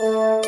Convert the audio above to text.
Música